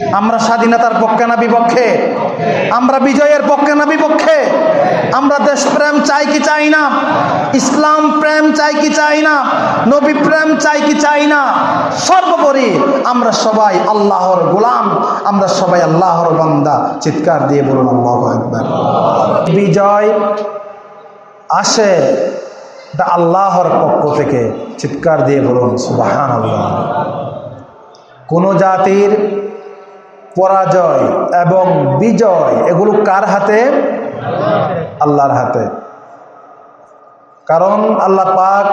আমরা স্বাধীনতার পক্ষে না বিপক্ষে? আমরা বিজয়ের পক্ষে না বিপক্ষে? আমরা দেশপ্রেম চাই কি চাই না? ইসলাম প্রেম চাই কি চাই না? নবী প্রেম চাই কি চাই না? সর্বোপরি আমরা সবাই আল্লাহর গোলাম। আমরা সবাই আল্লাহর বান্দা। চিৎকার দিয়ে বলুন, আল্লাহ একবার বিজয় আসে এটা আল্লাহর পক্ষ থেকে চিৎকার দিয়ে বলুন সুবাহান আল্লাহ কোন জাতির পরাজয় এবং বিজয়, এগুলো কার হাতে? আল্লাহর হাতে। কারণ আল্লাহ পাক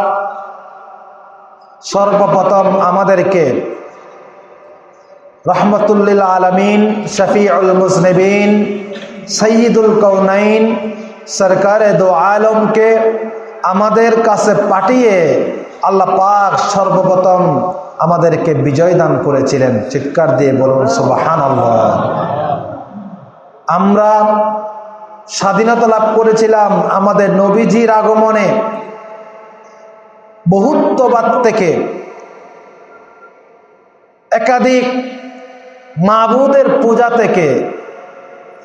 সর্বপ্রথম আমাদেরকে রহমতুল্লিল আলমিন, শফিউল মুসনবিন সঈদুল কৌনাইন সরকারে দো আলমকে আমাদের কাছে পাঠিয়ে আল্লাহ পাক সর্বপ্রথম আমাদেরকে বিজয় দান করেছিলেন। চিৎকার দিয়ে বলুন সুবাহান আমরা স্বাধীনতা লাভ করেছিলাম আমাদের নবীজির আগমনে। বহুত্ববাদ থেকে একাধিক মাবুদের পূজা থেকে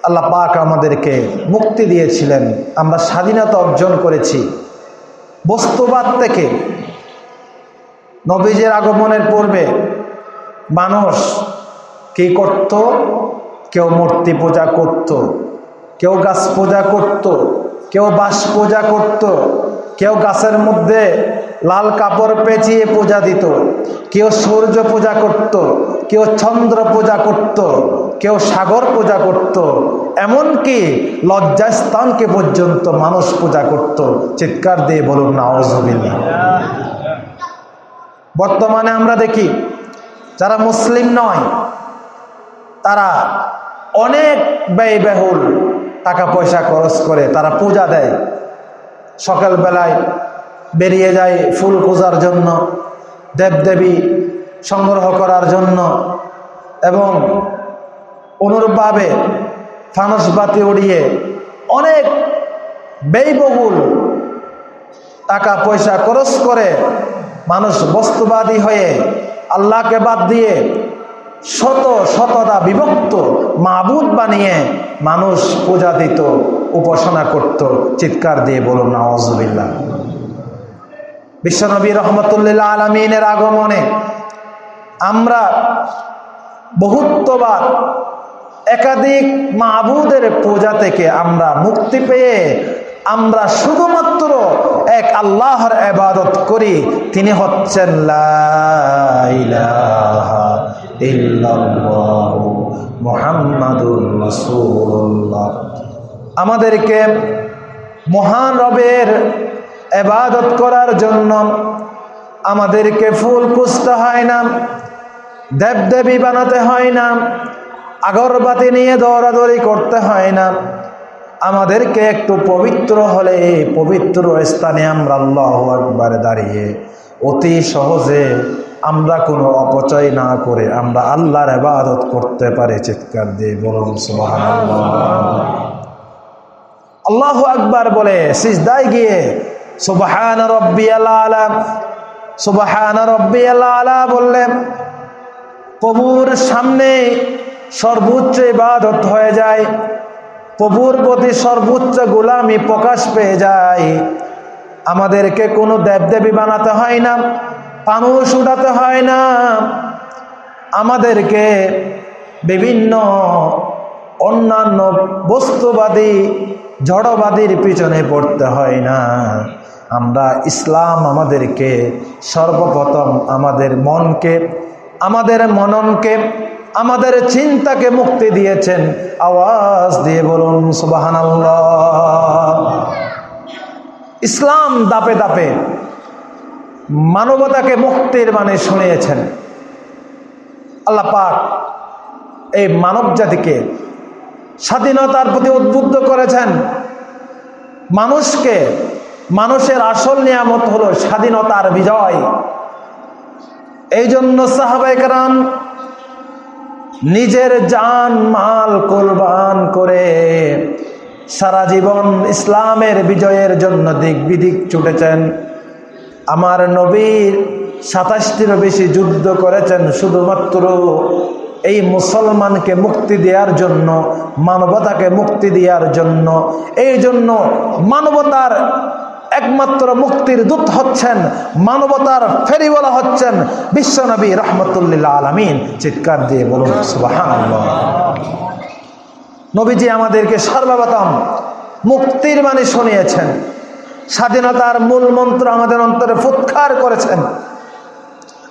আল্লাহ পাক আমাদেরকে মুক্তি দিয়েছিলেন। আমরা স্বাধীনতা অর্জন করেছি। বস্তুবাদ থেকে নবীজের আগমনের পূর্বে মানুষ কি করত? কেউ মূর্তি পূজা করত, কেউ গাছ পূজা করত, কেউ বাঁশ পূজা করত, কেউ গাছের মধ্যে লাল কাপড় পেঁচিয়ে পূজা দিত, কেউ সূর্য পূজা করত, কেউ চন্দ্র পূজা করত, কেউ সাগর পূজা করত, এমনকি লজ্জাস্থানকে পর্যন্ত মানুষ পূজা করত। চিৎকার দিয়ে বলুন না অজবিল্লা বর্তমানে আমরা দেখি, যারা মুসলিম নয়, তারা অনেক ব্যয়বহুল টাকা পয়সা খরচ করে, তারা পূজা দেয়। সকালবেলায় বেরিয়ে যায় ফুল পূজার জন্য, দেবদেবী সংগ্রহ করার জন্য এবং অনুরূপভাবে ফানসবাতি উড়িয়ে অনেক ব্যয়বহুল টাকা পয়সা খরচ করে মানুষ বস্তুবাদী হয়ে আল্লাহকে বাদ দিয়ে শত শতদা বিভক্ত মাবুদ বানিয়ে মানুষ পূজা দিত উপাসনা করত। চিৎকার দিয়ে বলুন নওয়াজবিল্লা বিশ্বনবী রহমতুল্লাহ আলমিনের আগমনে আমরা বহুত্ববাদ একাধিক মাবুদের পূজা থেকে আমরা মুক্তি পেয়ে আমরা শুধুমাত্র এক আল্লাহর এবাদত করি, তিনি হচ্ছেন আমাদেরকে মহান রবের এবাদত করার জন্য আমাদেরকে ফুল খুঁজতে হয় না, দেবদেবী বানাতে হয় না, আগরবাতি নিয়ে দৌড়াদৌড়ি করতে হয় না। আমাদেরকে একটু পবিত্র হলে পবিত্র স্থানে আমরা আল্লাহ একবার দাঁড়িয়ে অতি সহজে আমরা কোনো অপচয় না করে আমরা আল্লাহর এবাদত করতে পারি, চিৎকার দিয়ে বলুন আল্লাহ আকবার বলে, সিজদায় গিয়ে সুবাহান রব্বি আল্লাহ সুবাহান রব্বি আল্লাহ বললেন প্রভুর সামনে সর্বোচ্চ ইবাদত হয়ে যায়। প্রভুর প্রতি সর্বোচ্চ গোলামি প্রকাশ পেয়ে যায়। আমাদেরকে কোনো দেবদেবী বানাতে হয় না পানুষ উঠাতে হয় না। আমাদেরকে বিভিন্ন অন্যান্য বস্তুবাদী, জড়বাদীর পিছনে পড়তে হয় না। আমরা ইসলাম আমাদেরকে সর্বপ্রথম আমাদের মনকে, আমাদের মননকে আমাদের চিন্তাকে মুক্তি দিয়েছেন। আওয়াজ দিয়ে বলুন সুবাহান ইসলাম দাপে দাপে মানবতাকে মুক্তির মানে শুনিয়েছেন। আল্লাহ পাক এই মানব জাতিকে স্বাধীনতার প্রতি উদ্বুদ্ধ করেছেন। মানুষকে, মানুষের আসল নিয়ামত হলো স্বাধীনতার বিজয়। এই জন্য সাহাবাইকরাম নিজের জান মাল কোরবান করে সারা জীবন ইসলামের বিজয়ের জন্য দিক বিদিক ছুটেছেন। আমার নবীর সাতাশটিরও বেশি যুদ্ধ করেছেন শুধুমাত্র এই মুসলমানকে মুক্তি দেওয়ার জন্য, মানবতাকে মুক্তি দেওয়ার জন্য। এই জন্য মানবতার একমাত্র মুক্তির দূত হচ্ছেন, মানবতার ফেরিওয়ালা হচ্ছেন বিশ্বনবী রহমতুল্লাহ আলমিন। চিৎকার দিয়ে বলুন নবীজি আমাদেরকে সর্বপ্রথম মুক্তির বাণী শুনিয়েছেন। স্বাধীনতার মূল মন্ত্র আমাদের অন্তরে ফুৎকার করেছেন।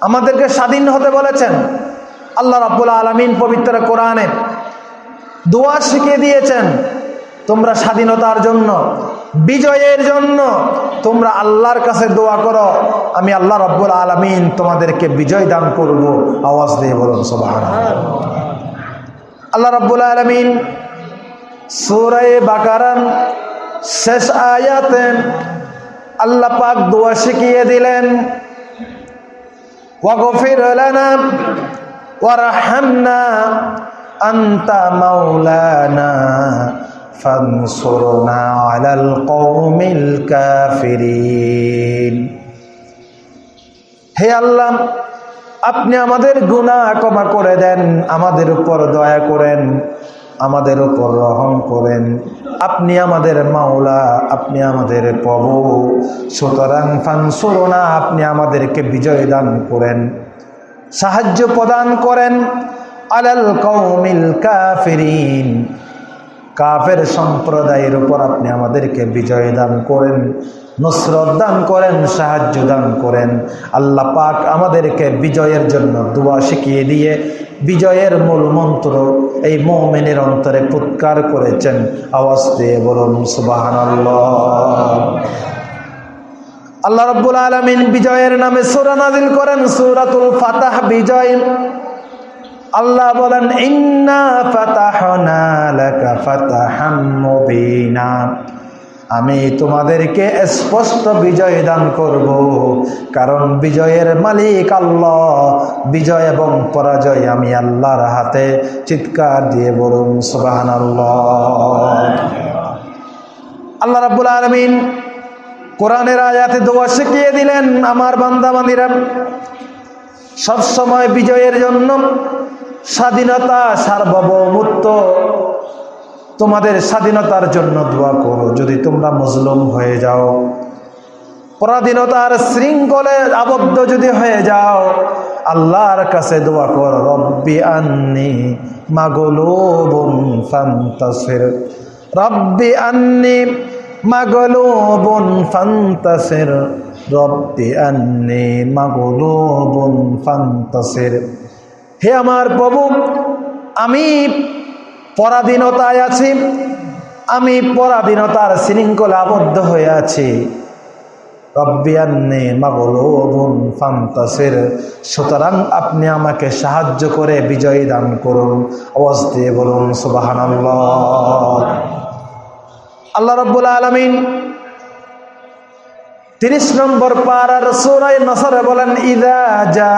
আমাদেরকে স্বাধীন হতে বলেছেন। আল্লাহ রাব্বুল আলমিন পবিত্র কোরআনে দোয়া শিখিয়ে দিয়েছেন, তোমরা স্বাধীনতার জন্য বিজয়ের জন্য তোমরা আল্লাহর কাছে দোয়া করো। আমি আল্লাহ রব্বুল আলমিন তোমাদেরকে বিজয় দান করব। আওয়াজ দিয়ে বলুন সোবাহান আল্লাহ রব্বুল আলমিন সুরায় বাকারান শেষ আয়াতে আল্লাহ পাক দোয়া শিখিয়ে দিলেন, ওয়াগফির লানা ওয়ারহামনা আনতা মাওলানা ফানসুরনা আলাল কওমিল কাফিরিন হে আল্লাহ, আপনি আমাদের গুনাহ ক্ষমা করে দেন, আমাদের উপর দয়া করেন, আমাদের উপর রহম করেন। আপনি আমাদের মাওলা, আপনি আমাদের প্রভু। সুতরাং ফানসুরনা, আপনি আমাদেরকে বিজয় দান করেন, সাহায্য প্রদান করেন। আলাল কৌমিল কাফিরিন কাফের সম্প্রদায়ের উপর আপনি আমাদেরকে বিজয় দান করেন, নুসরত দান করেন, সাহায্য দান করেন। আল্লাহ পাক আমাদেরকে বিজয়ের জন্য দোয়া শিখিয়ে দিয়ে বিজয়ের মূল মন্ত্র এই মৌমেনের অন্তরে পুৎকার করেছেন। আওয়াজ দিয়ে বলুন সুবাহান আল্লাহ রব্বুল আলমিন বিজয়ের নামে সুরা নাজিল করেন, সুরাতুল ফাতাহ বিজয়। আল্লাহ বলেন, ইন্না আমি তোমাদেরকে স্পষ্ট বিজয় দান করব, কারণ বিজয়ের মালিক আল্লাহ। বিজয় এবং পরাজয় আমি আল্লাহর হাতে চিৎকার দিয়ে বলুন সুবাহান আল্লাহ রাব্বুল আলমিন কোরআনের আয়াতে দোয়া শিখিয়ে দিলেন, আমার বান্দাবান্দিরা, সবসময় বিজয়ের জন্য স্বাধীনতা সার্বভৌমত্ব। তোমাদের স্বাধীনতার জন্য দোয়া করো, যদি তোমরা মজলুম হয়ে যাও। পরাধীনতার শৃঙ্খলে আবদ্ধ যদি হয়ে যাও, আল্লাহর কাছে দোয়া কর, রব্বি আন্নি মাগলুবুন ফান্তাসির। রব্বি আন্নি মাগলুবুন ফান্তাসির। রব্বি আন্নি মাগলুবুন ফান্তাসির। হে আমার প্রভু, আমি পরাধীনতায় আছি, আমি পরাধীনতার শৃঙ্খলা আবদ্ধ হয়ে আছি। ফান্তাসির, সুতরাং আপনি আমাকে সাহায্য করে বিজয় দান করুন। আওয়াজ দিয়ে বলুন, সুবহানাল্লাহ। আল্লাহ রব্বুল আলমিন তিরিশ নম্বর পাড়ার সুরাই নসরে বলেন, ইদা যা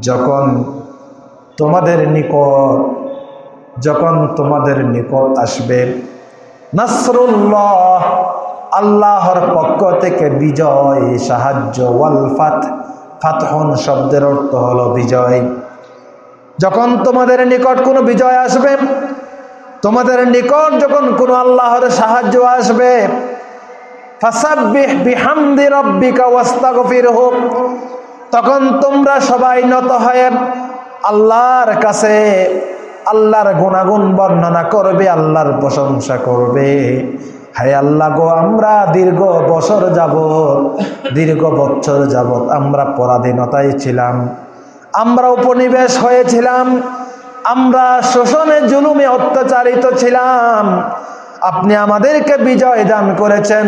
যখন তোমাদের নিকট, যখন তোমাদের নিকট আসবে, নাসরুল্লাহ আল্লাহর পক্ষ থেকে বিজয়, সাহায্য, ওয়াল ফাত, ফাতহন শব্দের অর্থ হলো বিজয়। যখন তোমাদের নিকট কোনো বিজয় আসবে, তোমাদের নিকট যখন কোনো আল্লাহর সাহায্য আসবে ফাসাব্বিহ বিহামদি রব্বিকা ওয়াস্তাগফিরহু তখন তোমরা সবাই নত হয়ে আল্লাহর কাছে আল্লাহর গুণাগুণ বর্ণনা করবে, আল্লাহর প্রশংসা করবে। হায় আল্লাহ গো, আমরা দীর্ঘ বছর যাবৎ, দীর্ঘ বছর যাবৎ আমরা পরাধীনতায় ছিলাম। আমরা উপনিবেশ হয়েছিলাম। আমরা শোষণে, জুলুমে অত্যাচারিত ছিলাম। আপনি আমাদেরকে বিজয় দান করেছেন।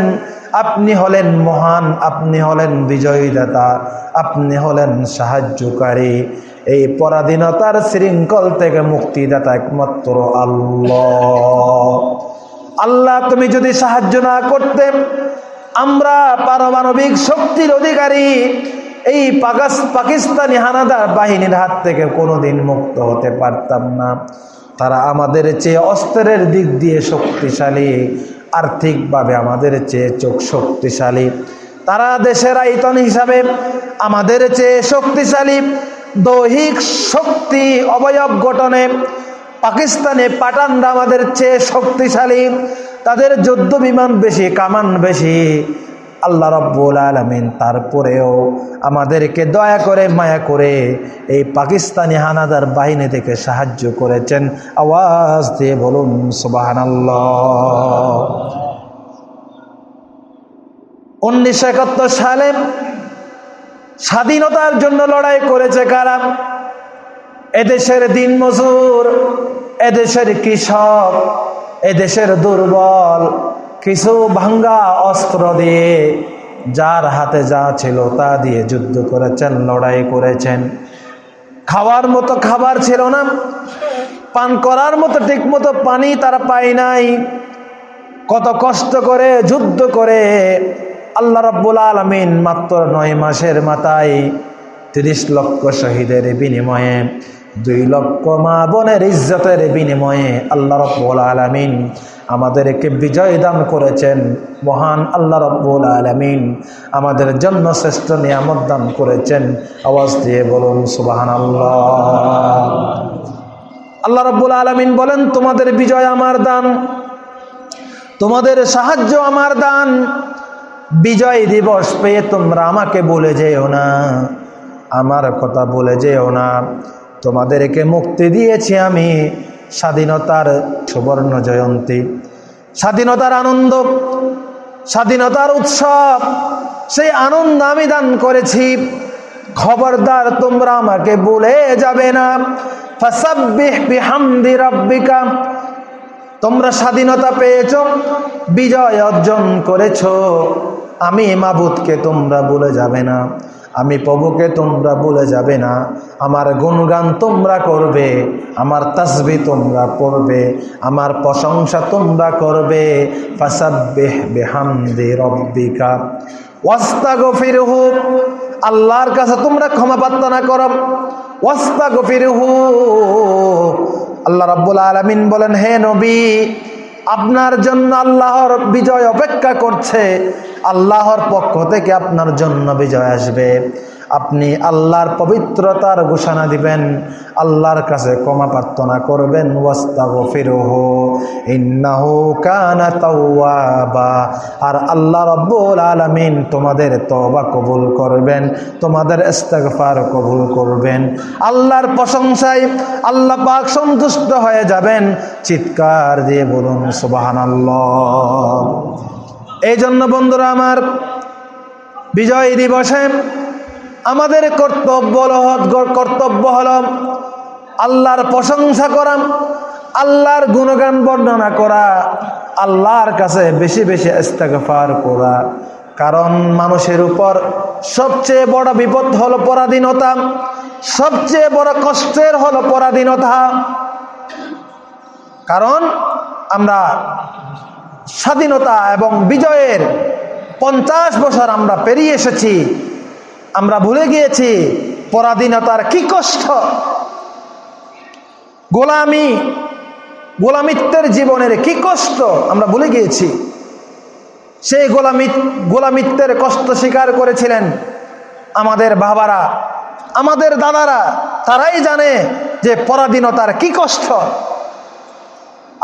আপনি হলেন মহান, আপনি হলেন বিজয়ীদাতা, আপনি হলেন সাহায্যকারী। এই পরাধীনতার শৃঙ্খল থেকে মুক্তিদাতা একমাত্র আল্লাহ। আল্লাহ, তুমি যদি সাহায্য না করতে, আমরা পারমাণবিক শক্তির অধিকারী, এই পাকিস্তানি হানাদার বাহিনীর হাত থেকে কোনোদিন মুক্ত হতে পারতাম না। তারা আমাদের চেয়ে অস্ত্রের দিক দিয়ে শক্তিশালী আর্থিকভাবে আমাদের চেয়ে চোখ শক্তিশালী। তারা দেশের আয়তন হিসাবে আমাদের চেয়ে শক্তিশালী। দৈহিক শক্তি অবয়ব গঠনে পাকিস্তানে পাঠানরা আমাদের চেয়ে শক্তিশালী। তাদের যুদ্ধ বিমান বেশি, কামান বেশি। আল্লাহ রব্বুল আলমিন তারপরেও আমাদেরকে দয়া করে, মায়া করে এই পাকিস্তানি হানাদার বাহিনী থেকে সাহায্য করেছেন। আওয়াজ দিয়ে বলুন সুবাহান উনিশশো একাত্তর সালে স্বাধীনতার জন্য লড়াই করেছে কারা? এদেশের দিন মজুর এদেশের কৃষক, এদেশের দুর্বল কিছু ভাঙ্গা অস্ত্র দিয়ে যার হাতে যা ছিল তা দিয়ে যুদ্ধ করেছেন, লড়াই করেছেন। খাওয়ার মতো খাবার ছিল না। পান করার মতো ঠিক মতো পানি তারা পায় নাই। কত কষ্ট করে যুদ্ধ করে আল্লাহ রব্বুল আলমিন মাত্র নয় মাসের মাথায় তিরিশ লক্ষ শহীদের বিনিময়ে, দুই লক্ষ মা বোনের ইজ্জতের বিনিময়ে আল্লাহ রব্বুল আলমিন আমাদেরকে বিজয় দান করেছেন মহান আল্লাহ রব্বুল আলমিন। আমাদের জন্য শ্রেষ্ঠ নিয়ামত দান করেছেন। আওয়াজ দিয়ে বলুন সুবাহান আল্লাহ আল্লাহ রব্বুল আলমিন বলেন, তোমাদের বিজয় আমার দান, তোমাদের সাহায্য আমার দান। বিজয় দিবস পেয়ে তোমরা আমাকে বলে যেও না, আমার কথা বলে যেও না। তোমাদেরকে মুক্তি দিয়েছি আমি স্বাধীনতার সুবর্ণ জয়ন্তী। স্বাধীনতার আনন্দ, স্বাধীনতার উৎসব, সেই আনন্দ আমি দান করেছি। খবরদার, তোমরা আমাকে বলে যাবে না। তোমরা স্বাধীনতা পেয়েছ, বিজয় অর্জন করেছ। আমি মাবুদকে তোমরা বলে যাবে না। আমি প্রভুকে তোমরা বলে যাবে না। আমার গুণগান তোমরা করবে, আমার তাসবি তোমরা পড়বে, আমার প্রশংসা তোমরা করবে। ওয়াস্তাগফিরহু, আল্লাহর কাছে তোমরা ক্ষমা প্রার্থনা করো। ওয়াস্তাগফিরহু, আল্লাহ রাব্বুল আলামিন বলেন, হে নবী আপনার জন্য আল্লাহর বিজয় অপেক্ষা করছে। আল্লাহর পক্ষ থেকে আপনার জন্য বিজয় আসবে। আপনি আল্লাহর পবিত্রতার ঘোষণা দিবেন, আল্লাহর কাছে ক্ষমা প্রার্থনা করবেন, ওয়াস্তাগফিরহু, ইন্নাহু কানা তাওয়াবা। আর আল্লাহ রব্বুল আলামিন তোমাদের তওবা কবুল করবেন, তোমাদের ইস্তেগফার কবুল করবেন। আল্লাহর প্রশংসায় আল্লাহ পাক সন্তুষ্ট হয়ে যাবেন, চিৎকার দিয়ে বলুন, সুবহানাল্লাহ। এই জন্য বন্ধুরা আমার বিজয় দিবসে আমাদের কর্তব্য কর্তব্য হল আল্লাহর প্রশংসা করা, আল্লাহর গুণগান বর্ণনা করা, আল্লাহর কাছে বেশি বেশি ইস্তেগফার করা। কারণ মানুষের উপর সবচেয়ে বড় বিপদ হলো পরাধীনতা, সবচেয়ে বড় কষ্টের হলো পরাধীনতা। কারণ আমরা স্বাধীনতা এবং বিজয়ের পঞ্চাশ বছর আমরা পেরিয়ে এসেছি আমরা ভুলে গিয়েছি, পরাধীনতার কি কষ্ট? গোলামি, গোলামিত্বের জীবনের কি কষ্ট? আমরা ভুলে গিয়েছি। সেই গোলামি গোলামিত্বের কষ্ট স্বীকার করেছিলেন আমাদের বাবারা, আমাদের দাদারা। তারাই জানে যে পরাধীনতার কি কষ্ট।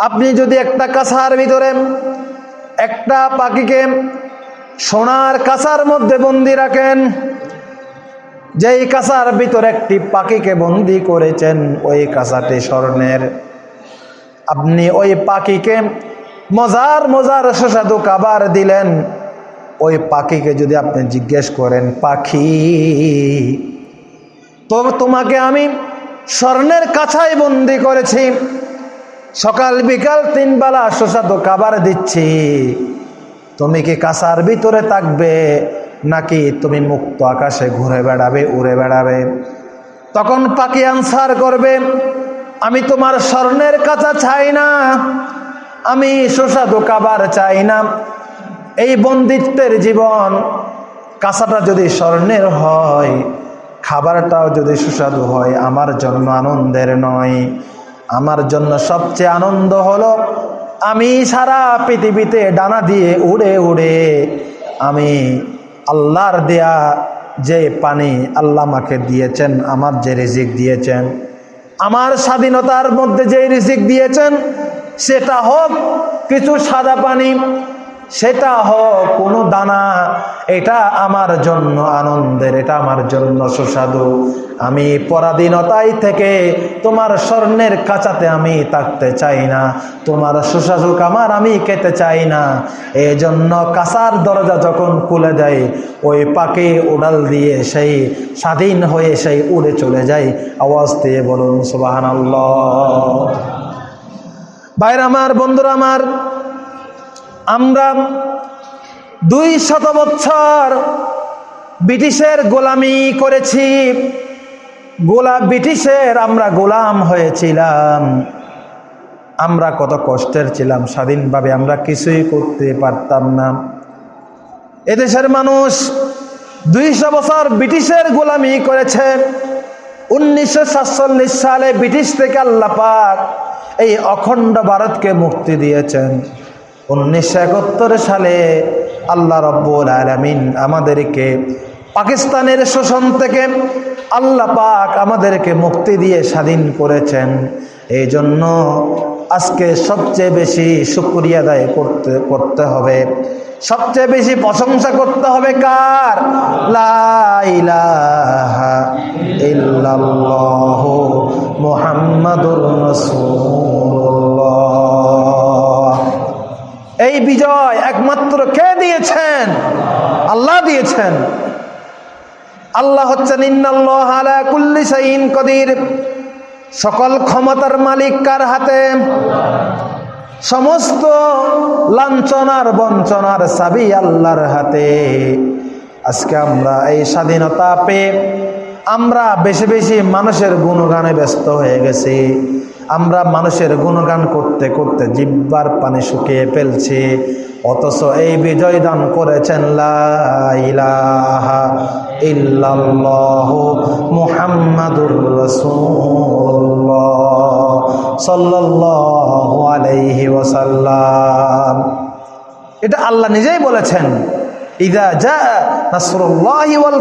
আপনি যদি একটা কাছার ভিতরে, একটা পাখিকে সোনার কাছার মধ্যে বন্দি রাখেন যেই কাছার ভিতরে একটি পাখিকে বন্দি করেছেন, ওই কাছাটি স্বর্ণের। আপনি ওই পাখিকে মজার মজার সুস্বাদু কাবার দিলেন, ওই পাখিকে যদি আপনি জিজ্ঞেস করেন, পাখি, তো তোমাকে আমি স্বর্ণের কাছায় বন্দি করেছি, সকাল বিকাল তিন বেলা সুস্বাদু কাবার দিচ্ছি, তুমি কি কাছার ভিতরে থাকবে? নাকি তুমি মুক্ত আকাশে ঘুরে বেড়াবে, উড়ে বেড়াবে? তখন পাখি আনসার করবে, আমি তোমার স্বর্ণের কাছা চাই না, আমি সুস্বাদু কাবার চাই না। এই বন্দিত্বের জীবন কাঁচাটা যদি স্বর্ণের হয়, খাবারটাও যদি সুস্বাদু হয়, আমার জন্য আনন্দের নয়। আমার জন্য সবচেয়ে আনন্দ হলো, আমি সারা পৃথিবীতে ডানা দিয়ে উড়ে উড়ে, আমি আল্লাহর দেয়া যে পানি আল্লাহ আমাকে দিয়েছেন, আমার যে রিজিক দিয়েছেন, আমার স্বাধীনতার মধ্যে যে রিজিক দিয়েছেন, সেটা হোক কিছু সাদা পানি সেটা হোক, কোনো দানা, এটা আমার জন্য আনন্দের, এটা আমার জন্য সুস্বাদু। আমি পরাধীনতায় থেকে তোমার স্বর্ণের কাঁচাতে আমি থাকতে চাই না। তোমার সুস্বাদু কামার আমি খেতে চাই না। এই জন্য কাঁচার দরজা যখন খুলে দেয়, ওই পাকে উড়াল দিয়ে সেই স্বাধীন হয়ে সেই উড়ে চলে যায়। আওয়াজ দিয়ে বলুন সুবাহান বাইরে আমার, বন্ধুরা আমার আমরা দুই শত বছর ব্রিটিশের গোলামি করেছি। গোলা ব্রিটিশের আমরা গোলাম হয়েছিলাম। আমরা কত কষ্টের ছিলাম, স্বাধীনভাবে আমরা কিছুই করতে পারতাম না। এদেশের মানুষ দুইশো বছর ব্রিটিশের গোলামি করেছে। উনিশশো সাতচল্লিশ সালে ব্রিটিশ থেকে আল্লাহ পাক এই অখণ্ড ভারতকে মুক্তি দিয়েছেন। উনিশশো একাত্তর সালে আল্লাহ রব্বুল আলমিন আমাদেরকে পাকিস্তানের শোষণ থেকে আল্লাহ পাক আমাদেরকে মুক্তি দিয়ে স্বাধীন করেছেন। এই জন্য আজকে সবচেয়ে বেশি শুক্রিয়া আদায় করতে করতে হবে। সবচেয়ে বেশি প্রশংসা করতে হবে কার? মুহাম্মাদুর রাসূলুল্লাহ। এই বিজয় একমাত্র কে দিয়েছেন? আল্লাহ দিয়েছেন। আল্লাহ হচ্ছেন, ইন্নাল্লাহ আলা কুল্লি শাইইন কদির। সকল ক্ষমতার মালিক কার হাতে? সমস্ত লাঞ্ছনার বঞ্চনার সাবি আল্লাহর হাতে। আজকে আমরা এই স্বাধীনতা পেয়ে আমরা বেশি বেশি মানুষের গুণগানে ব্যস্ত হয়ে গেছি। আমরা মানুষের গুণগান করতে করতে জিব্বার পানি শুকিয়ে ফেলছি, অথচ এই বিজয় দান করেছেন মুহাম্মাদুর রাসূলুল্লাহ সাল্লাল্লাহু আলাইহি ওয়াসাল্লাম। এটা আল্লাহ নিজেই বলেছেন, ইদা জা নাসরুল্লাহি ওয়াল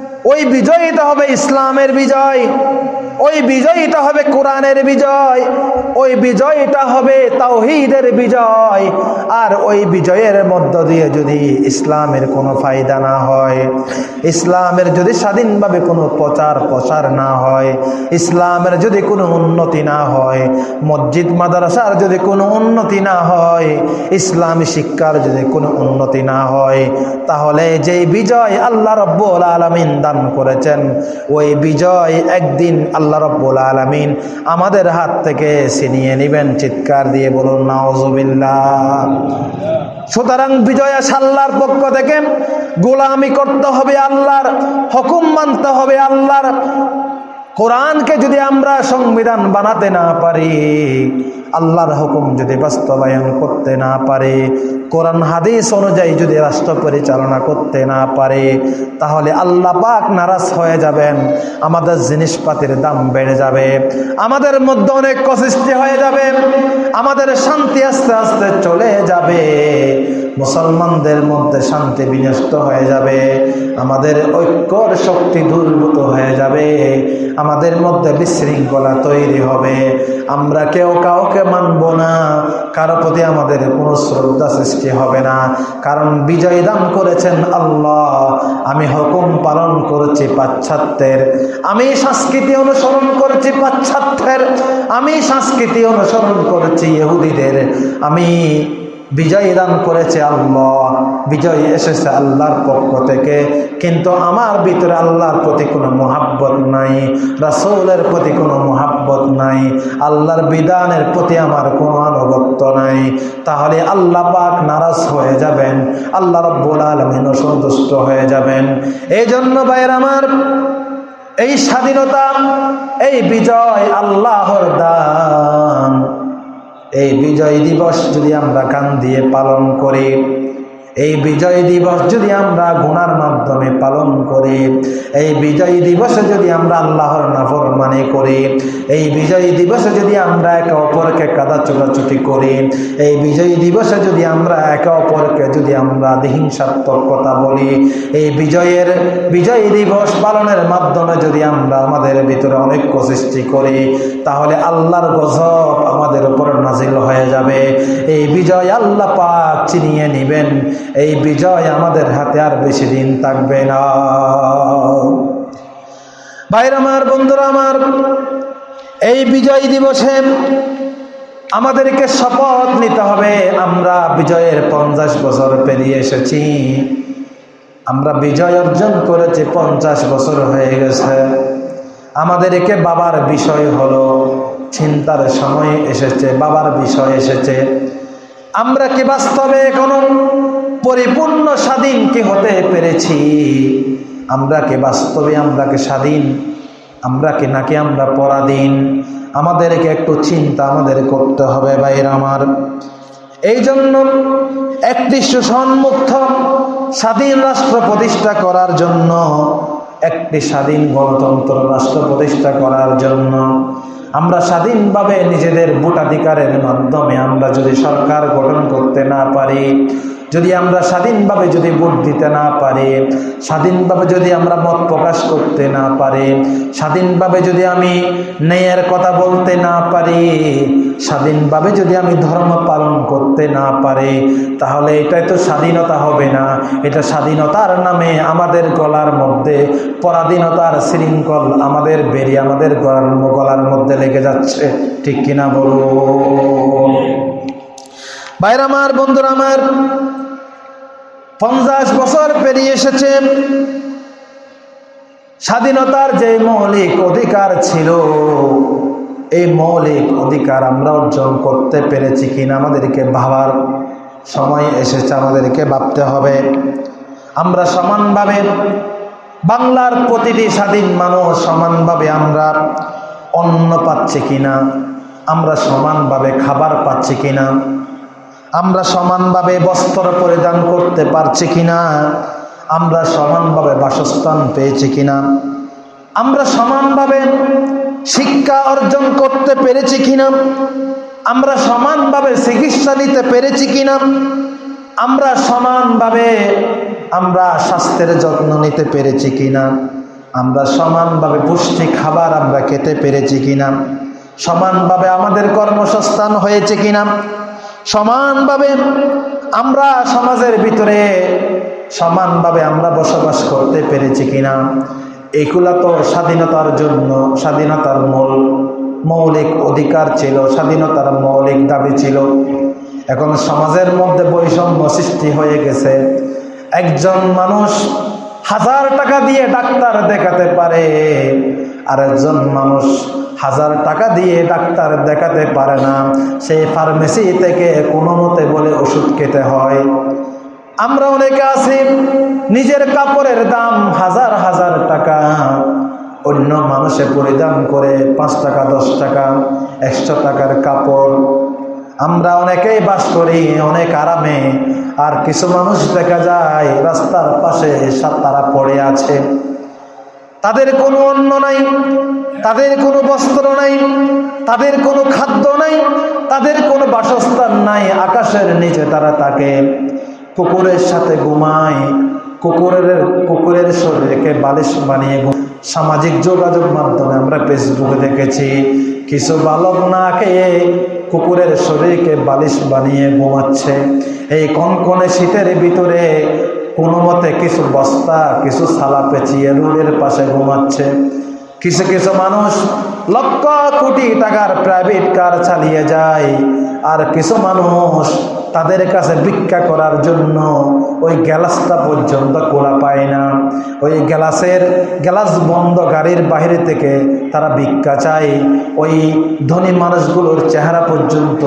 ওই বিজয়টা হবে ইসলামের বিজয়, ওই বিজয়ীটা হবে কোরআনের বিজয়, ওই বিজয়টা হবে তাওহিদের বিজয়। আর ওই বিজয়ের মধ্য দিয়ে যদি ইসলামের কোনো ফায়দা না হয়, ইসলামের যদি স্বাধীনভাবে কোনো প্রচার প্রসার না হয়, ইসলামের যদি কোনো উন্নতি না হয়, মসজিদ, মাদ্রাসার যদি কোনো উন্নতি না হয়, ইসলামী শিক্ষার যদি কোনো উন্নতি না হয়, তাহলে যেই বিজয় আল্লাহ রব্বুল আলমিন দান করেছেন। ওই বিজয় একদিন আল্লাহ রব্বুল আলমিন আমাদের হাত থেকে ছিনিয়ে নেবেন। চিৎকার দিয়ে বলুন সুতরাং বিজয় আল্লাহর পক্ষ থেকে। গোলামি করতে হবে আল্লাহর, হুকুম মানতে হবে আল্লাহর। কোরআনকে যদি আমরা সংবিধান বানাতে না পারি আল্লাহর হুকুম যদি বাস্তবায়ন করতে না পারে, কোরআন হাদিস অনুযায়ী যদি রাষ্ট্র পরিচালনা করতে না পারে, তাহলে আল্লাহ পাক নারাজ হয়ে যাবেন, আমাদের জিনিসপাতির দাম বেড়ে যাবে, আমাদের মধ্যে অনেক কসৃষ্টি হয়ে যাবে, আমাদের শান্তি আস্তে আস্তে চলে যাবে। মুসলমানদের মধ্যে শান্তি বিনষ্ট হয়ে যাবে, আমাদের ঐক্যর শক্তি দুর্বৃত হয়ে যাবে, আমাদের মধ্যে বিশৃঙ্খলা তৈরি হবে। আমরা কেউ কাউকে মানব না, কারও প্রতি আমাদের কোনো শ্রদ্ধা সৃষ্টি হবে না। কারণ বিজয় দান করেছেন আল্লাহ, আমি হুকুম পালন করেছি পাশ্চাত্যের, আমি সংস্কৃতি অনুসরণ করেছি পাশ্চাত্যের, আমি সংস্কৃতি অনুসরণ করেছি ইহুদিদের, আমি বিজয় দান করেছে আল্লাহ। বিজয় এসেছে আল্লাহর পক্ষ থেকে। কিন্তু আমার ভিতরে আল্লাহর প্রতি কোনো মোহাব্বত নাই, রাসৌলের প্রতি কোনো মোহাব্বত নাই, আল্লাহর বিধানের প্রতি আমার কোনো আনুগত্য নাই। তাহলে আল্লাহ পাক নারাজ হয়ে যাবেন, আল্লাহ রব্বুল আলমিন অসন্তুষ্ট হয়ে যাবেন। এই জন্য ভাইয়ের আমার এই স্বাধীনতা, এই বিজয় আল্লাহর দান। এই বিজয় দিবস যদি আমরা কান দিয়ে পালন করি এই বিজয় দিবস যদি আমরা গুনার মাধ্যমে পালন করি, এই বিজয় দিবসে যদি আমরা আল্লাহর নাফরমানি করি, এই বিজয় দিবসে যদি আমরা একে অপরকে কাদা চোটাচুটি করি, এই বিজয় দিবসে যদি আমরা একে অপরকে যদি আমরা হিংসাত্মক কথা বলি, এই বিজয়ের, বিজয় দিবস পালনের মাধ্যমে যদি আমরা আমাদের ভিতরে অনেক সৃষ্টি করি, তাহলে আল্লাহর গজব আমাদের উপর নাজিল হয়ে যাবে। এই বিজয় আল্লাহ পাক চিনিয়ে নিবেন। এই বিজয় আমাদের হাতে আর বেশি দিন থাকবে না। ভাইর আমার, বন্ধুরা আমার, এই বিজয় দিবসে আমাদেরকে শপথ নিতে হবে। আমরা বিজয়ের পঞ্চাশ বছর পেরিয়ে এসেছি। আমরা বিজয় অর্জন করেছি, পঞ্চাশ বছর হয়ে গেছে। আমাদেরকে বাবার বিষয় হলো, চিন্তার সময় এসেছে, বাবার বিষয় এসেছে। আমরা কি বাস্তবে এখনও পরিপূর্ণ স্বাধীন কি হতে পেরেছি? আমরা কি বাস্তবে, আমরা কি স্বাধীন? আমরা কি নাকি আমরা পরাধীন? আমাদেরকে একটু চিন্তা আমাদের করতে হবে বাইর আমার। এই জন্য একটি সুসন্মুক্ত স্বাধীন রাষ্ট্র প্রতিষ্ঠা করার জন্য, একটি স্বাধীন গণতন্ত্র রাষ্ট্র প্রতিষ্ঠা করার জন্য আমরা স্বাধীনভাবে নিজেদের ভোটাধিকারের মাধ্যমে আমরা যদি সরকার গঠন করতে না পারি যদি আমরা স্বাধীনভাবে যদি ভোট দিতে না পারি, স্বাধীনভাবে যদি আমরা মত প্রকাশ করতে না পারি, স্বাধীনভাবে যদি আমি ন্যায়ের কথা বলতে না পারি, স্বাধীনভাবে যদি আমি ধর্ম পালন করতে না পারি, তাহলে এটাই তো স্বাধীনতা হবে না। এটা স্বাধীনতার নামে আমাদের গলার মধ্যে পরাধীনতার শৃঙ্খল আমাদের বেরিয়ে আমাদের গলার গলার মধ্যে লেগে যাচ্ছে। ঠিক কিনা বলুন বাইর আমার, বন্ধুরা আমার, পঞ্চাশ বছর পেরিয়ে এসেছে। স্বাধীনতার যে মৌলিক অধিকার ছিল, এই মৌলিক অধিকার আমরা অর্জন করতে পেরেছি কিনা আমাদেরকে ভাবার সময় এসেছে, আমাদেরকে ভাবতে হবে। আমরা সমানভাবে, বাংলার প্রতিটি স্বাধীন মানুষ সমানভাবে আমরা অন্ন পাচ্ছি কিনা, আমরা সমানভাবে খাবার পাচ্ছি কিনা আমরা সমানভাবে বস্ত্র পরিধান করতে পারছি কিনা? আমরা সমানভাবে বাসস্থান পেয়েছি কিনা? আমরা সমানভাবে শিক্ষা অর্জন করতে পেরেছি কিনা? আমরা সমানভাবে চিকিৎসা নিতে পেরেছি কিনা? আমরা সমানভাবে আমরা স্বাস্থ্যের যত্ন নিতে পেরেছি কিনা? আমরা সমানভাবে পুষ্টি খাবার আমরা খেতে পেরেছি কিনা? সমানভাবে আমাদের কর্মসংস্থান হয়েছে কিনা? সমানভাবে আমরা সমাজের ভিতরে সমানভাবে আমরা বসবাস করতে পেরেছি কিনা? এগুলা তো স্বাধীনতার জন্য, স্বাধীনতার মূল, মৌলিক অধিকার ছিল, স্বাধীনতার মৌলিক দাবি ছিল। এখন সমাজের মধ্যে বৈষম্য সৃষ্টি হয়ে গেছে। একজন মানুষ হাজার টাকা দিয়ে ডাক্তার দেখাতে পারে আর একজন মানুষ হাজার টাকা দিয়ে ডাক্তার দেখাতে পারে না। সেই ফার্মেসি থেকে কোনো মতে বলে ওষুধ খেতে হয়। আমরা অনেকে আছি, নিজের কাপড়ের দাম হাজার হাজার টাকা। অন্য মানুষে পরিধান করে পাঁচ টাকা, দশ টাকা, একশো টাকার কাপড়। আমরা অনেকেই বাস করি, অনেক আরামে। আর কিছু মানুষ দেখা যায়, রাস্তার পাশে সাত তারা পড়ে আছে। তাদের কোনো অন্ন নাই, তাদের কোনো বস্ত্র নাই, তাদের কোনো খাদ্য নাই, তাদের কোনো বাসস্থান নাই। আকাশের নিচে তারা তাকে কুকুরের সাথে ঘুমায়, কুকুরের কুকুরের শরীরকে বালিশ বানিয়ে সামাজিক যোগাযোগ মাধ্যমে আমরা ফেসবুকে দেখেছি, কিছু বালক না খেয়ে কুকুরের শরীরকে বালিশ বানিয়ে ঘুমাচ্ছে। এই কনকনে শীতের ভিতরে কোনো মতে কিছু বস্তা কিছু সালা পেঁচিয়ে রোডের পাশে ঘুমাচ্ছে। কিছু কিছু মানুষ? লক্ষ কোটি টাকার প্রাইভেট কার চালিয়ে যায়। আর কিছু মানুষ তাদের কাছে ভিক্ষা করার জন্য ওই গ্যালাসটা পর্যন্ত খোলা পায় না। ওই গ্যালাসের গ্যালাস বন্ধ গাড়ির বাহিরে থেকে তারা ভিক্ষা চায়। ওই ধনী মানুষগুলোর চেহারা পর্যন্ত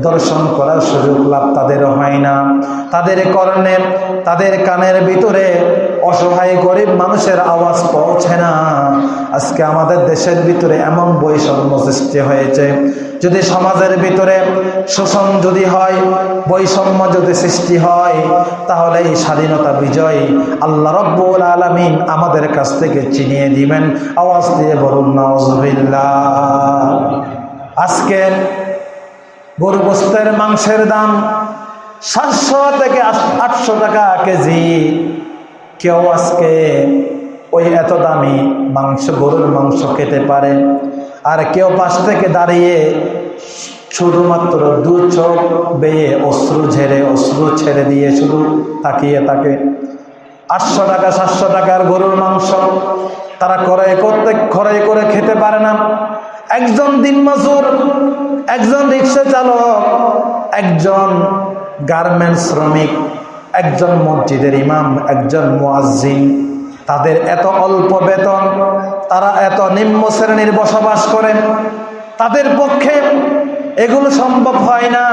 দর্শন করার সুযোগ লাভ তাদের হয় না। তাদের কর্ণে, তাদের কানের ভিতরে অসহায় গরিব মানুষের আওয়াজ পৌঁছে না। আজকে আমাদের দেশের ভিতরে এমন বৈষম্য সৃষ্টি হয়েছে। যদি সমাজের ভিতরে শোষণ যদি হয়, বৈষম্য যদি সৃষ্টি হয়, তাহলে এই স্বাধীনতা বিজয় আল্লাহ রব্বুল আলমিন আমাদের কাছ থেকে চিনিয়ে দিবেন আওয়াজ দিয়ে বলুন নজবিল্লা আজকে গরু মাংসের দাম সাতশো থেকে আটশো টাকা কেজি। কেউ আজকে ওই এত দামি মাংস, গরুর মাংস খেতে পারে? আর কেউ পাশ থেকে দাঁড়িয়ে শুধুমাত্র দু চোখ বেয়ে অশ্রু ঝেড়ে, অশ্রু ছেড়ে দিয়ে শুধু তাকিয়ে থাকে। আটশো টাকা, সাতশো টাকার গরুর মাংস তারা ক্রয় করতে, ক্রয় করে খেতে পারে না। একজন দিনমজুর, একজন রিক্সা চালক, একজন গার্মেন্টস শ্রমিক একজন মসজিদের ইমাম, একজন মুয়াজ্জিন, তাদের এত অল্প বেতন, তারা এত নিম্ন শ্রেণির বসবাস করেন তাদের পক্ষে এগুলো সম্ভব হয় না।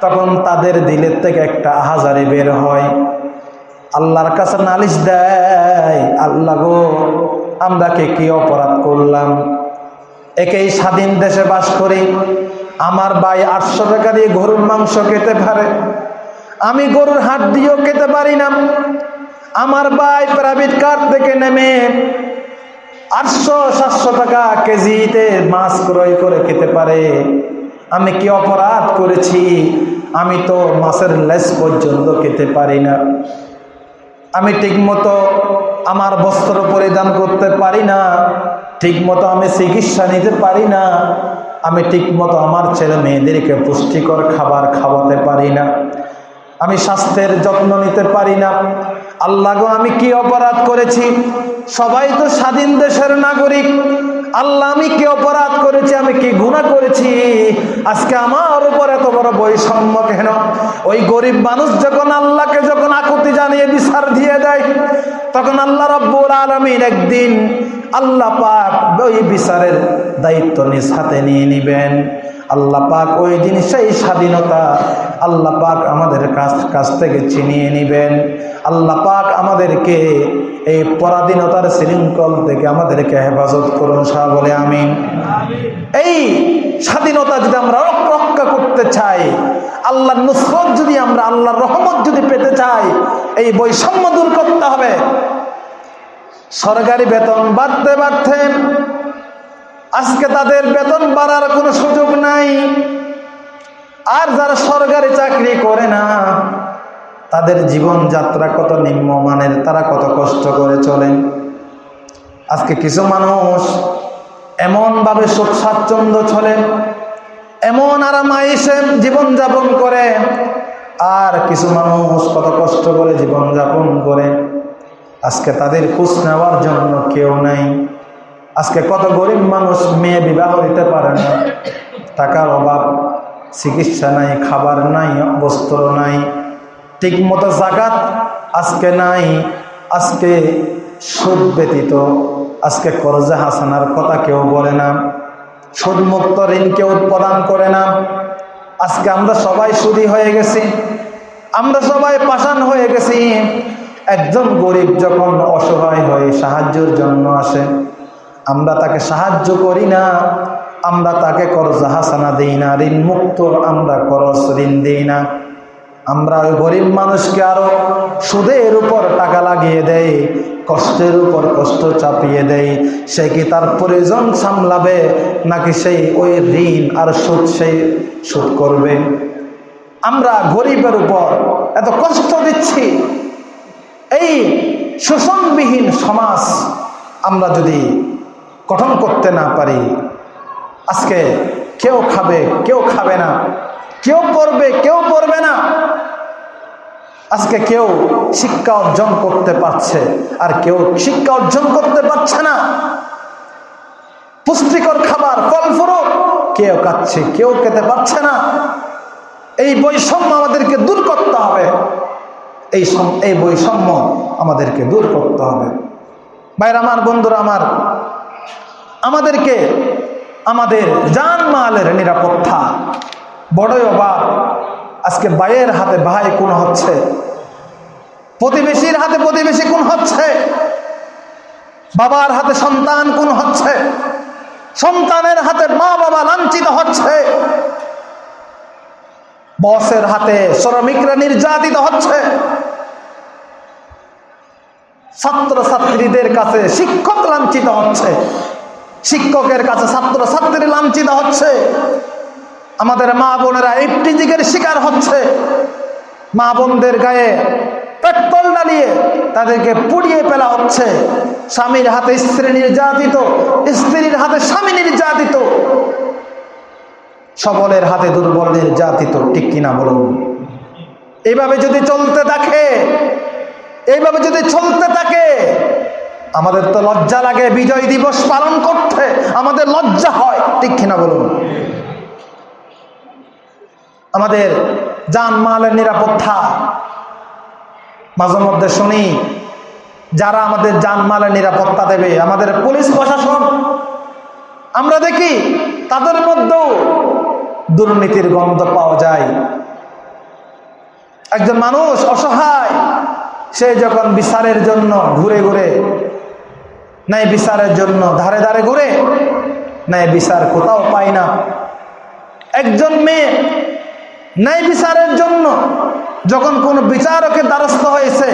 তখন তাদের দিলের থেকে একটা আহাজারি বের হয়। আল্লাহর কাছে নালিশ দেয়, আল্লাহ গো, আমরা কে কি অপরাধ করলাম? একেই স্বাধীন দেশে বাস করি। আমার ভাই আটশো টাকা দিয়ে গরুর মাংস খেতে পারে। আমি গরুর হাট দিয়েও খেতে পারি না। আমার ভাই প্রাইভেট কার থেকে নেমে আটশো সাতশো টাকা কেজিতে মাছ ক্রয় করে খেতে পারে। আমি কি অপরাধ করেছি? আমি তো মাছের লেস পর্যন্ত খেতে পারি না। আমি ঠিকমতো আমার বস্ত্র পরিধান করতে পারি না। ঠিকমতো আমি চিকিৎসা নিতে পারি না। আমি ঠিকমতো আমার ছেলে মেয়েদেরকে পুষ্টিকর খাবার খাওয়াতে পারি না। আমি স্বাস্থ্যের যত্ন নিতে পারি না। আল্লাহ গো, আমি কি অপরাধ করেছি? সবাই তো স্বাধীন দেশের নাগরিক। আল্লাহ, আমি কি অপরাধ করেছি? আমি কি গুণা করেছি? আজকে আমার উপর এত বড় বৈষম্য কেন? ওই গরিব মানুষ যখন আল্লাহকে যখন আকুতি জানিয়ে বিচার দিয়ে দেয়, তখন আল্লাহ রব্বুল আলমিন একদিন আল্লাহ পাক ওই বিচারের দায়িত্ব নিজ হাতে নিয়ে নিবেন। আল্লাহ পাক ওই দিন সেই স্বাধীনতা। আল্লাহ পাক আমাদের কাছ কাছ থেকে ছিনিয়ে নেবেন। আল্লাহ পাক আমাদেরকে এই পরাধীনতার শৃঙ্খল থেকে আমাদেরকে হেফাজত করুন সাহ বলে আমি এই স্বাধীনতা যদি আমরা রক্ষা করতে চাই, আল্লাহর নুসরত যদি আমরা, আল্লাহর রহমত যদি পেতে চাই, এই বৈষম্য দূর করতে হবে। সরকারি বেতন বাড়তে বাড়তে আজকে তাদের বেতন বাড়ার কোনো সুযোগ নাই। আর যারা সরকারি চাকরি করে না, তাদের জীবন যাত্রা কত নিম্নমানের, তারা কত কষ্ট করে চলেন। আজকে কিছু মানুষ এমনভাবে সুখ স্বাচ্ছন্দ্য চলে এমন আরামাইসে জীবনযাপন করে, আর কিছু মানুষ কত কষ্ট করে জীবনযাপন করে। আজকে তাদের খোঁজ নেওয়ার জন্য কেউ নাই। আজকে কত গরিব মানুষ মেয়ে বিবাহ দিতে পারে না। টাকার অভাব, চিকিৎসা নাই, খাবার নাই, বস্ত্র নাই ঠিক মতো জাগাত আজকে নাই, আজকে সুদ ব্যতীত, আজকে করজা হাসানার কথা কেউ বলে না, সুদমুক্ত ঋণ কেউ প্রদান করে না। আজকে আমরা সবাই সুদী হয়ে গেছি, আমরা সবাই পাষাণ হয়ে গেছি। একজন গরিব যখন অসহায় হয়ে সাহায্যের জন্য আসে আমরা তাকে সাহায্য করি না, আমরা তাকে করজা হাসানা দিই না, ঋণ মুক্ত আমরা করজ ঋণ দিই না। আমরা ওই গরিব মানুষকে আরও সুদের উপর টাকা লাগিয়ে দেয় কষ্টের উপর কষ্ট চাপিয়ে দেয় সে কি তার প্রয়োজন সামলাবে, নাকি সেই ওই ঋণ আর সুদ সেই সুদ করবে? আমরা গরিবের উপর এত কষ্ট দিচ্ছি। এই শোষণবিহীন সমাজ আমরা যদি গঠন করতে না পারি। আজকে কেউ খাবে কেউ খাবে না। কেউ পড়বে কেউ পড়বে না। আজকে কেউ শিক্ষা অর্জন করতে পারছে আর কেউ শিক্ষা অর্জন করতে পারছে না। পুষ্টিকর খাবার, ফল ফুরুক কেউ খাচ্ছে, কেউ খেতে পারছে না। এই বৈষম্য আমাদেরকে দূর করতে হবে। এই এই বৈষম্য আমাদেরকে দূর করতে হবে। বাইর আমার বন্ধুরা, আমার আমাদেরকে আমাদের জান মালের নিরাপত্তা। বড়ই অভাব আজকে বাইয়ের হাতে ভাই কোন হচ্ছে? প্রতিবেশীর হাতে প্রতিবেশী কোন হচ্ছে? বাবার হাতে সন্তান কোন হচ্ছে? সন্তানের হাতে মা বাবা লাঞ্ছিত হচ্ছে? বসের হাতে শ্রমিকরা নির্যাতিত হচ্ছে? ছাত্র ছাত্রীদের কাছে শিক্ষক লাঞ্ছিত হচ্ছে? শিক্ষকের কাছে ছাত্র ছাত্রী লাঞ্ছিত হচ্ছে। আমাদের মা বোনেরা ইফটিজিকের শিকার হচ্ছে। মা বোনদের গায়ে পেট্রোল ডালিয়ে তাদেরকে পুড়িয়ে ফেলা হচ্ছে। স্বামীর হাতে স্ত্রী নির্যাতিত, স্ত্রীর হাতে স্বামী নির্যাতিত। সবলের হাতে দুর্বল নির্যাতিত, ঠিক কিনা বলুন? এইভাবে যদি চলতে থাকে, এইভাবে যদি চলতে থাকে আমাদের তো লজ্জা লাগে, বিজয় দিবস পালন করতে। আমাদের লজ্জা হয়, ঠিক কিনা বলুন? আমাদের জানমালের নিরাপত্তা। মাঝে মধ্যে শুনি, যারা আমাদের জানমালের নিরাপত্তা দেবে, আমাদের পুলিশ প্রশাসন, আমরা দেখি তাদের মধ্যেও দুর্নীতির গন্ধ পাওয়া যায়। একজন মানুষ অসহায়, সে যখন বিচারের জন্য ঘুরে ঘুরে নাই বিচারের জন্য ধারে ধারে ঘুরে নাই বিচার কোথাও পায় না। একজন মেয়ে ন্যায় বিচারের জন্য যখন কোনো বিচারকের দ্বারস্থ হয়েছে,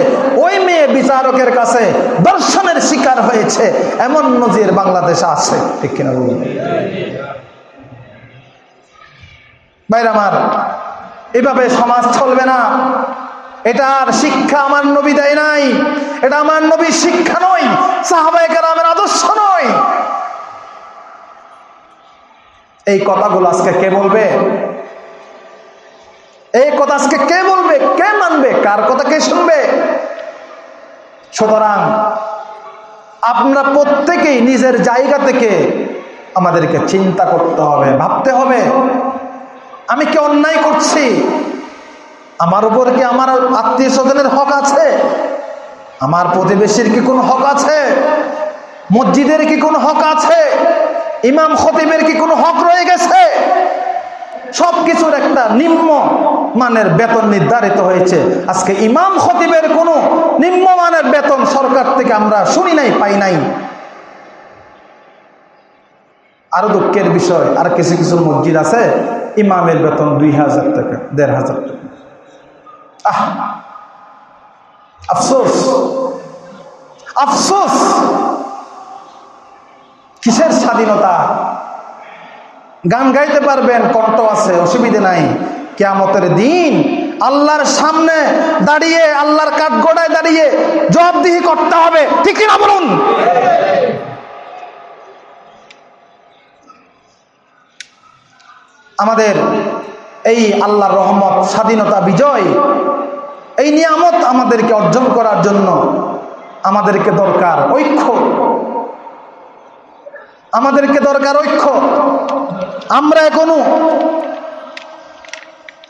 ওই মেয়ে বিচারকের কাছে দর্শনের শিকার হয়েছে, এমন নজির বাংলাদেশে আছে, ঠিক কিনা বলুন? বাইর আমার, এভাবে সমাজ চলবে না। এটার শিক্ষা আমার নবী দেয় নাই। এটা আমার নবীর শিক্ষা নয় সাহাবাহিকের আমার আদর্শ নয়। এই কথাগুলো আজকে কে বলবে? এই কথা আজকে কে বলবে? কে মানবে? কার কথা কে শুনবে? সুতরাং আমরা প্রত্যেকেই নিজের জায়গা থেকে আমাদেরকে চিন্তা করতে হবে, ভাবতে হবে। আমি কি অন্যায় করছি? আমার উপর কি আমার আত্মীয় স্বজনের হক আছে? আমার প্রতিবেশীর কি কোনো হক আছে? মসজিদের কি কোনো হক আছে? ইমাম খতিবের কি কোনো হক রয়ে গেছে? সব কিছুর একটা নিম্ন মানের বেতন নির্ধারিত হয়েছে। আজকে ইমাম খতিবের কোনো নিম্ন মানের বেতন সরকার থেকে আমরা শুনি নাই, পাই নাই। আরও দুঃখের বিষয়, আর কিছু কিছু মসজিদ আছে, ইমামের বেতন দুই হাজার টাকা, দেড় হাজার টাকা। আহ আফসোস। আফসোস। কিসের স্বাধীনতা? গান গাইতে পারবেন, কণ্ঠ আছে, অসুবিধে নাই। কেয়ামতের দিন আল্লাহর সামনে দাঁড়িয়ে, আল্লাহর কাঠগোড়ায় দাঁড়িয়ে জবাবদিহি করতে হবে। ঠিক না বলুন? আমাদের এই আল্লাহর রহমত, স্বাধীনতা, বিজয়, এই নিয়ামত আমাদেরকে অর্জন করার জন্য আমাদেরকে দরকার ঐক্য। আমাদেরকে দরকার ঐক্য। আমরা এখনও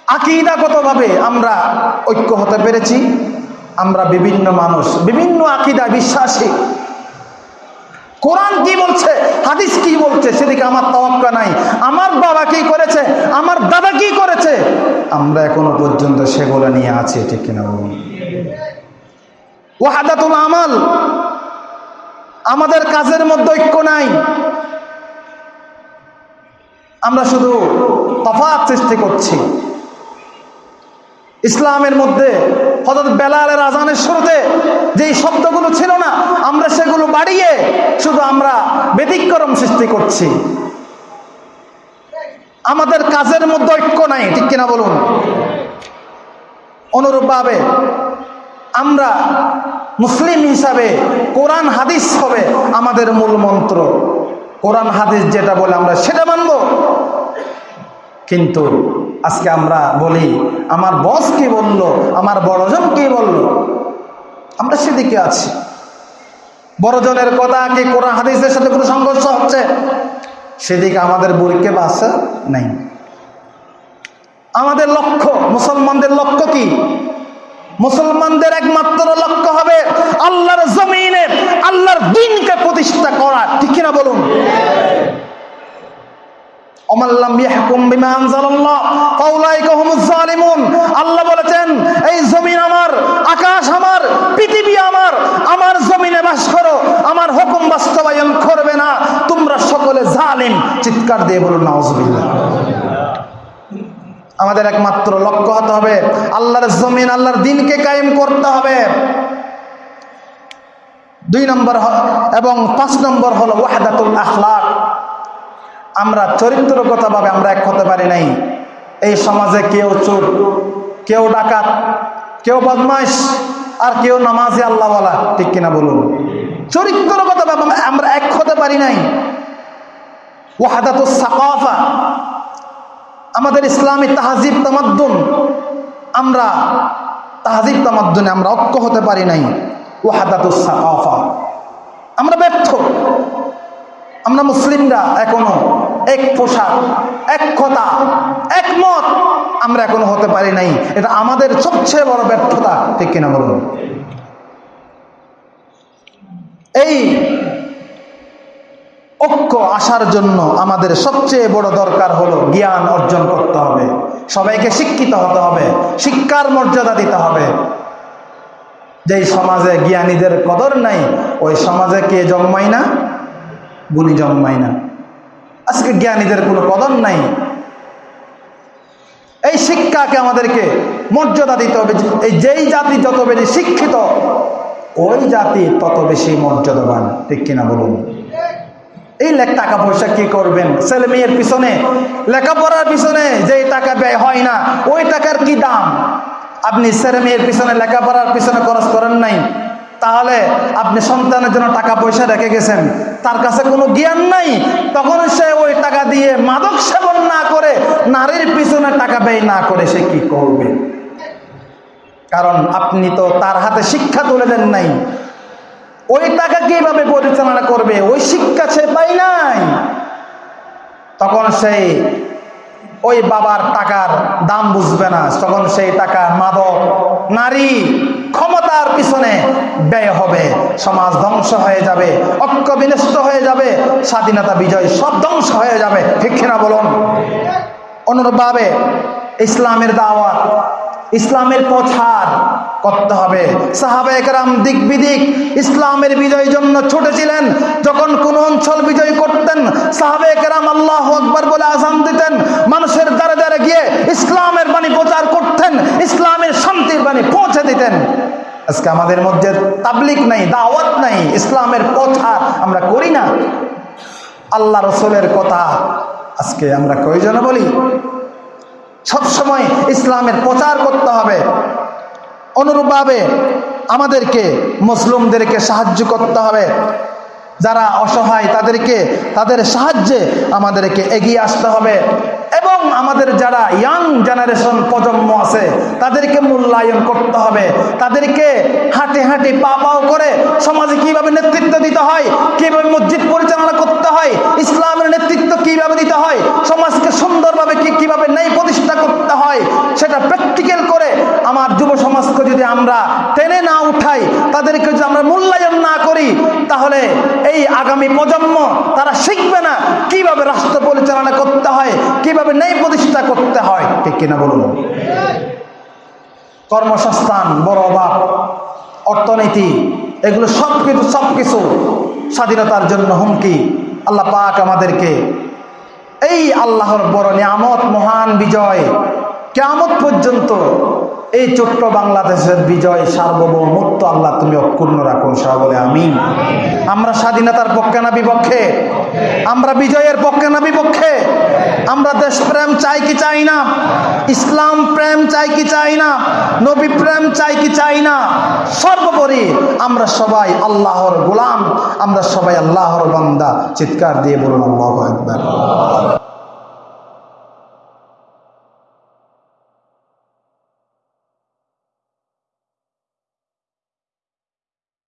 আকিদাগতভাবে আমরা ঐক্য হতে পেরেছি। আমরা বিভিন্ন মানুষ, বিভিন্ন আকিদা বিশ্বাসী। কোরআন কি বলছে? হাদিস কি বলছে? সেদিকে আমার তওয়াক্কা নাই। আমার বাবা কি করেছে? আমার দাদা কি করেছে? আমরা এখনও পর্যন্ত সেগুলো নিয়ে আছি, ঠিক কিনা বলুন? ওয়াহাদাতুল আমাল। আমাদের কাজের মধ্যে ঐক্য নাই। আমরা শুধু তফাৎ সৃষ্টি করছি। ইসলামের মধ্যে হজরত বেলালের আজানের শুরুতে যেই শব্দগুলো ছিল না, আমরা সেগুলো বাড়িয়ে শুধু আমরা ব্যতিক্রম সৃষ্টি করছি। আমাদের কাজের মধ্যে ঐক্য নাই, ঠিক কিনা বলুন? অনুরূপভাবে আমরা মুসলিম হিসাবে কোরআন হাদিস হবে আমাদের মূল মন্ত্র। কোরআন হাদিস যেটা বলে আমরা সেটা মানব। কিন্তু আজকে আমরা বলি, আমার বস কি বলল? আমার বড়জন কি বলল? আমরা সেদিকে আছি। বড়জনের কথা কি কোরআন হাদিসের সাথে কোনো সংঘর্ষ হচ্ছে? সেদিকে আমাদের বুড়িকে বাসা নাই। আমাদের লক্ষ্য, মুসলমানদের লক্ষ্য কি? মুসলমানদের একমাত্র লক্ষ্য হবে আল্লাহর জমিনে, আল্লাহর দিনকে প্রতিষ্ঠা করা। ঠিক কিনা বলুন? আল্লাহ বলেছেন, এই আমার, আকাশ আমার, পৃথিবী আমার আমার করো, আমার হুকুম করবে না, তোমরা সকলে জালিম। চিৎকার দিয়ে বলুন আমাদের একমাত্র লক্ষ্য হতে হবে, আল্লাহর জমিন, আল্লাহর দিনকে কায়েম করতে হবে। দুই নম্বর এবং পাঁচ নম্বর হলো ওয়াহাদাতুল আখলাক। আমরা চরিত্রগতভাবে আমরা এক হতে পারি নাই। এই সমাজে কেউ চোর, কেউ ডাকাত, কেউ বদমাইশ আর কেউ নামাজি আল্লাহওয়ালা, ঠিক কিনা বলুন? চরিত্রগতভাবে আমরা এক হতে পারি নাই। ওয়াহাদাতুল সাকাফা, আমাদের ইসলামী তাহাজিব তামাদ্দুন, আমরা তাহাজিব তামাদ্দুনে আমরা ঐক্য হতে পারি নাই। ওয়াহাদাতুস সাকাফা, আমরা ব্যর্থ। আমরা মুসলিমরা এখনও এক পোশাক, এক কথা একমত আমরা এখনও হতে পারি নাই। এটা আমাদের সবচেয়ে বড় ব্যর্থতা, ঠিক কিনা বলুন? এই ঐক্য আসার জন্য আমাদের সবচেয়ে বড় দরকার হলো জ্ঞান অর্জন করতে হবে। সবাইকে শিক্ষিত হতে হবে, শিক্ষার মর্যাদা দিতে হবে। যেই সমাজে জ্ঞানীদের কদর নাই, ওই সমাজে কে জন্মায় না? গুণী জন্মায় না। আজকে জ্ঞানীদের কোনো কদর নাই। এই শিক্ষাকে আমাদেরকে মর্যাদা দিতে হবে এই যেই জাতি যত বেশি শিক্ষিত, ওই জাতি তত বেশি মর্যাদাবান। ঠিক কিনা বলুন? এই টাকা পয়সা কি করবেন? ছেলে মেয়ের পিছনে, লেখাপড়ার পিছনে যেই টাকা ব্যয় হয় না, ওই টাকার কি দাম? আপনি ছেলে মেয়ের পিছনে লেখাপড়ার পিছনে খরচ করেন নাই। তাহলে আপনি সন্তানের জন্য টাকা পয়সা রেখে গেছেন। তার কাছে কোনো জ্ঞান নাই। তখন সে ওই টাকা দিয়ে মাদক সেবন না করে নারীর পিছনে টাকা ব্যয় না করে সে কি করবে? কারণ আপনি তো তার হাতে শিক্ষা তুলে দেন নাই। ওই টাকা কীভাবে পরিচালনা করবে? ওই শিক্ষা সে পাই নাই। তখন সেই ওই বাবার টাকার দাম বুঝবে না। তখন সেই টাকা মাদক নারী ক্ষমতার পিছনে ব্যয় হবে। সমাজ ধ্বংস হয়ে যাবে, ঐক্য বিনষ্ট হয়ে যাবে, স্বাধীনতা বিজয় সব ধ্বংস হয়ে যাবে। ঠিক কিনা বলুন? অনুরূপভাবে ইসলামের দাওয়াত ইসলামের প্রচার করতে হবে। সাহাবা একরাম দিক বিদিক ইসলামের বিজয়ের জন্য ছুটেছিলেন। যখন কোন অঞ্চল বিজয় করতেন সাহাবা একরাম আল্লাহ আকবর বলে আজান দিতেন। মানুষের দ্বারে দ্বারে গিয়ে ইসলামের বাণী প্রচার করতেন, ইসলামের শান্তির বাণী পৌঁছে দিতেন। আজকে আমাদের মধ্যে তাবলিক নাই, দাওয়াত নাই, ইসলামের প্রচার আমরা করি না। আল্লাহ রসুলের কথা আজকে আমরা কয়জনে বলি? সবসময় ইসলামের প্রচার করতে হবে। অনুরূপভাবে আমাদেরকে মুসলিমদেরকে সাহায্য করতে হবে। যারা অসহায়, তাদেরকে, তাদের সাহায্যে আমাদেরকে এগিয়ে আসতে হবে। এবং আমাদের যারা ইয়াং জেনারেশন প্রজন্ম আছে, তাদেরকে মূল্যায়ন করতে হবে। তাদেরকে হাঁটে হাঁটে পা পাও করে সমাজে কীভাবে নেতৃত্ব দিতে হয়, কীভাবে মসজিদ পরিচালনা করতে হয়, ইসলামের নেতৃত্ব কীভাবে দিতে হয়, সমাজকে সুন্দরভাবে কি, কীভাবে ন্যায় প্রতিষ্ঠা করতে হয় সেটা প্র্যাকটিক্যাল করে আমার যুব সমাজকে যদি আমরা টেনে না উঠাই, তাদেরকে যদি আমরা মূল্যায়ন না করি, তাহলে এই আগামী প্রজন্ম তারা শিখবে না কীভাবে রাষ্ট্র পরিচালনা করতে হয়, কীভাবে ন্যায় প্রতিষ্ঠা করতে হয়। ঠিক কিনা বলুন? কর্মসংস্থান, বড় অভাব, অর্থনীতি, এগুলো সব কিছু সব কিছু স্বাধীনতার জন্য হুমকি। আল্লাহ পাক আমাদেরকে এই আল্লাহর বড় নিয়ামত, মহান বিজয় কেমত পর্যন্ত এই ছোট্ট বাংলাদেশের বিজয় সার্বভৌমত্ব আল্লাহ তুমি অক্ষুণ্ণ রাখুন সহ বলে আমিন। আমরা স্বাধীনতার পক্ষে না বিপক্ষে? আমরা বিজয়ের পক্ষে না বিপক্ষে? আমরা দেশপ্রেম চাই কি চাই না? ইসলাম প্রেম চাই কি চাই না? নবী প্রেম চাই কি চাই না? সর্বোপরি আমরা সবাই আল্লাহর গোলাম, আমরা সবাই আল্লাহর বান্দা। চিৎকার দিয়ে বলুন, আল্লাহ একবার